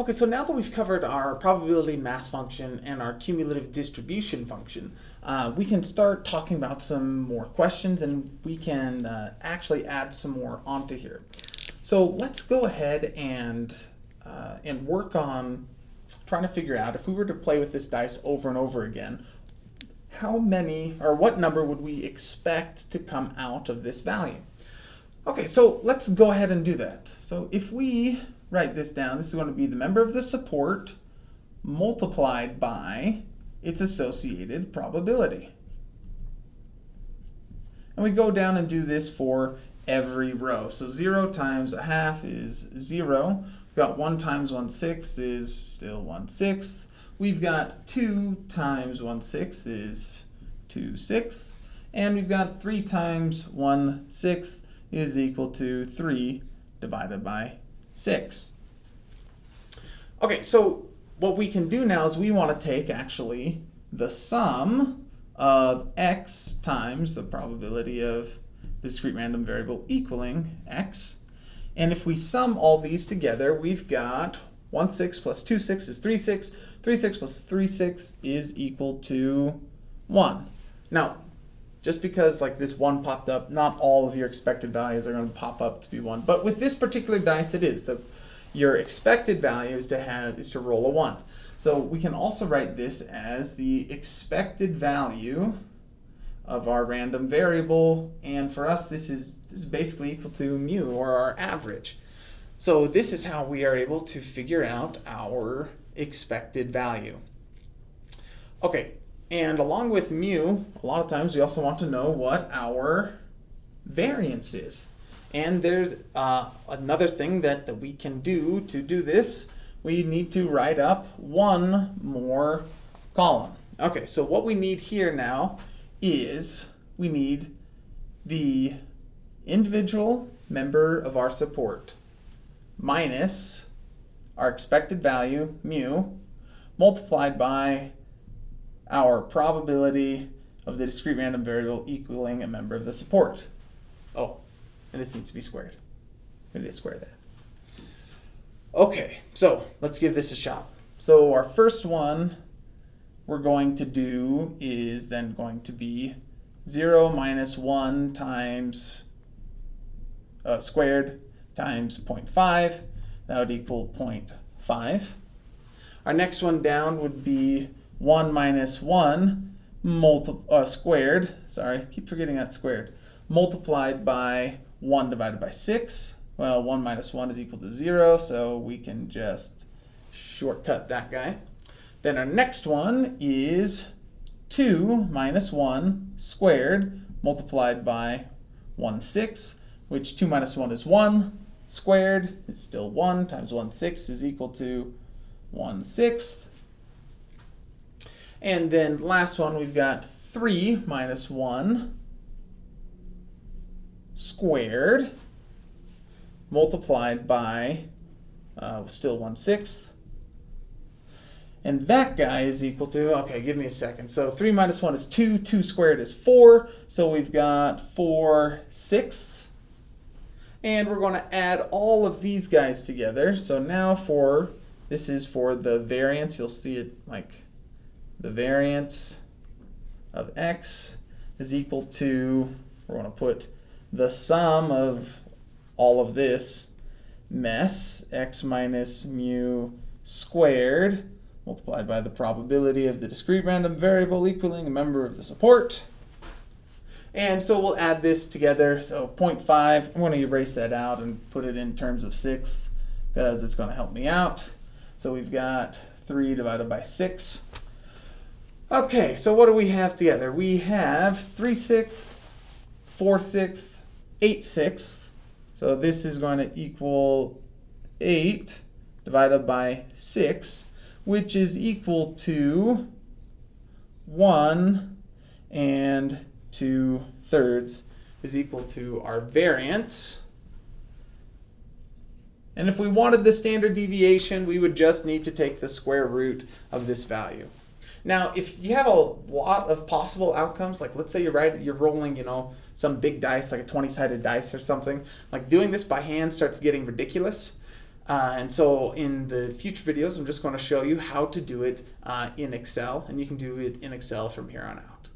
Okay, so now that we've covered our probability mass function and our cumulative distribution function, uh, we can start talking about some more questions and we can uh, actually add some more onto here. So let's go ahead and, uh, and work on trying to figure out if we were to play with this dice over and over again, how many or what number would we expect to come out of this value? Okay, so let's go ahead and do that. So if we write this down, this is going to be the member of the support multiplied by its associated probability. And we go down and do this for every row. So 0 times a half is 0. We've got 1 times 1 sixth is still 1 sixth. We've got 2 times 1 sixth is 2 sixths. And we've got 3 times 1 sixth is equal to 3 divided by 6. Okay, so what we can do now is we want to take actually the sum of x times the probability of discrete random variable equaling x. And if we sum all these together, we've got 1 6 plus 2 6 is 3 6. 3 6 plus 3 6 is equal to 1. Now, just because like this 1 popped up, not all of your expected values are going to pop up to be 1. But with this particular dice, it is. The, your expected value is to, have, is to roll a 1. So we can also write this as the expected value of our random variable. And for us, this is, this is basically equal to mu, or our average. So this is how we are able to figure out our expected value. Okay, and along with mu, a lot of times we also want to know what our variance is. And there's uh, another thing that, that we can do to do this. We need to write up one more column. Okay, so what we need here now is we need the individual member of our support minus our expected value, mu, multiplied by our probability of the discrete random variable equaling a member of the support. Oh, and this needs to be squared. We need to square that. Okay, so let's give this a shot. So our first one we're going to do is then going to be 0 minus 1 times uh, squared times 0.5. That would equal 0.5. Our next one down would be 1 minus 1 multi uh, squared, sorry, keep forgetting that squared, multiplied by 1 divided by 6. Well, 1 minus 1 is equal to 0, so we can just shortcut that guy. Then our next one is 2 minus 1 squared multiplied by 1 6, which 2 minus 1 is 1 squared is still 1 times 1 6 is equal to 1 sixth. And then last one, we've got 3 minus 1 squared multiplied by uh, still 1 sixth. And that guy is equal to, okay, give me a second. So 3 minus 1 is 2, 2 squared is 4. So we've got 4 sixths. And we're going to add all of these guys together. So now for, this is for the variance. You'll see it like the variance of x is equal to, we're going to put the sum of all of this mess, x minus mu squared, multiplied by the probability of the discrete random variable equaling a member of the support. And so we'll add this together. So 0.5, I'm going to erase that out and put it in terms of sixth because it's going to help me out. So we've got 3 divided by 6 Okay, so what do we have together? We have 3 sixths, 4 sixths, 8 sixths. So this is going to equal 8 divided by 6, which is equal to 1 and 2 thirds is equal to our variance. And if we wanted the standard deviation, we would just need to take the square root of this value. Now, if you have a lot of possible outcomes, like let's say you're right, you're rolling, you know, some big dice, like a 20-sided dice or something, like doing this by hand starts getting ridiculous. Uh, and so in the future videos, I'm just going to show you how to do it uh, in Excel, and you can do it in Excel from here on out.